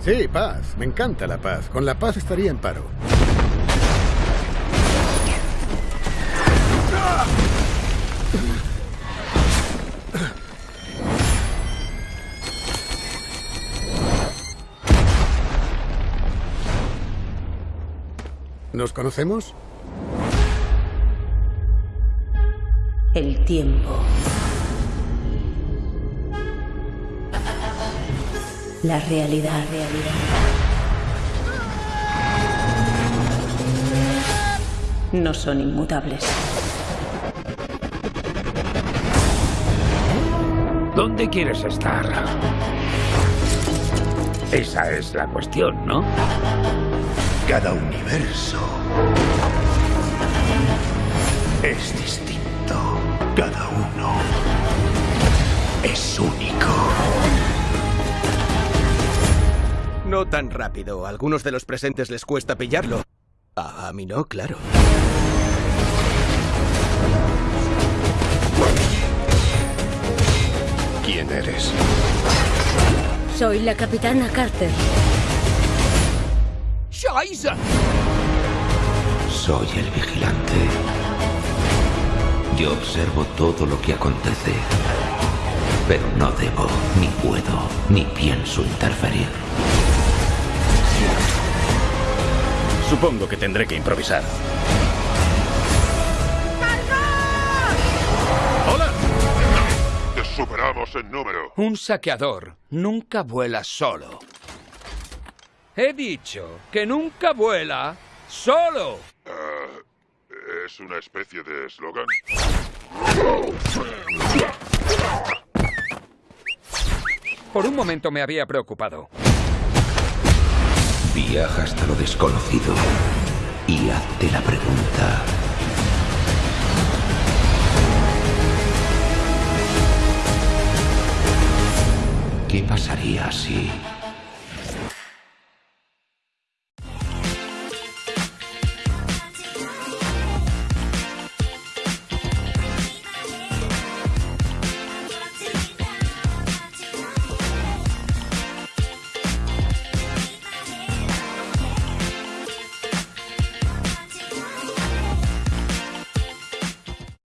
Sí, paz. Me encanta la paz. Con la paz estaría en paro. ¿Nos conocemos? El tiempo. La realidad, realidad. No son inmutables. ¿Dónde quieres estar? Esa es la cuestión, ¿no? Cada universo es distinto. No tan rápido. A algunos de los presentes les cuesta pillarlo. A, a mí no, claro. ¿Quién eres? Soy la capitana Carter. ¡Scheiße! Soy el vigilante. Yo observo todo lo que acontece, pero no debo, ni puedo, ni pienso interferir. Supongo que tendré que improvisar. ¡Hola! Te superamos en número. Un saqueador nunca vuela solo. He dicho que nunca vuela solo. ¿Es una especie de eslogan? Por un momento me había preocupado. Viaja hasta lo desconocido y hazte la pregunta. ¿Qué pasaría si